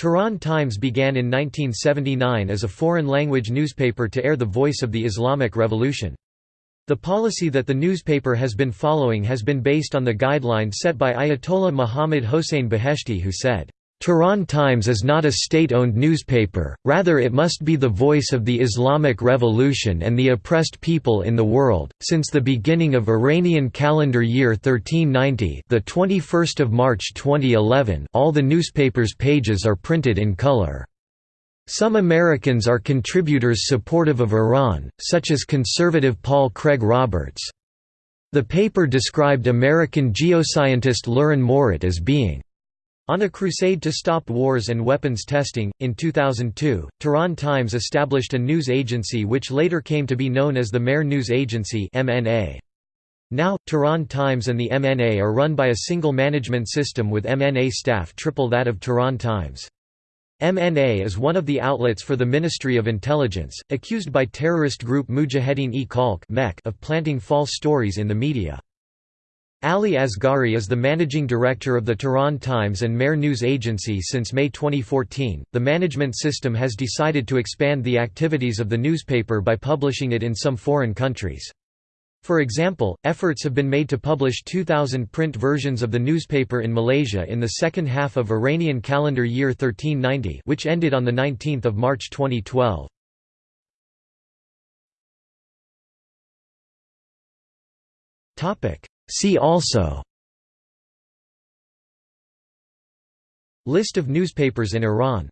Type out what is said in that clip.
Tehran Times began in 1979 as a foreign-language newspaper to air the voice of the Islamic Revolution. The policy that the newspaper has been following has been based on the guidelines set by Ayatollah Muhammad Hossein Beheshti who said, Tehran Times is not a state-owned newspaper, rather it must be the voice of the Islamic Revolution and the oppressed people in the world. Since the beginning of Iranian calendar year 1390, the 21st of March 2011, all the newspaper's pages are printed in color. Some Americans are contributors supportive of Iran, such as conservative Paul Craig Roberts. The paper described American geoscientist Leuren Moret as being on a crusade to stop wars and weapons testing, in 2002, Tehran Times established a news agency which later came to be known as the Mehr News Agency Now, Tehran Times and the MNA are run by a single management system with MNA staff triple that of Tehran Times. MNA is one of the outlets for the Ministry of Intelligence, accused by terrorist group Mujahedin-e-Khalq of planting false stories in the media. Ali Asghari is the managing director of the Tehran Times and Mehr News Agency since May 2014. The management system has decided to expand the activities of the newspaper by publishing it in some foreign countries. For example, efforts have been made to publish 2,000 print versions of the newspaper in Malaysia in the second half of Iranian calendar year 1390 which ended on 19 March 2012. See also List of newspapers in Iran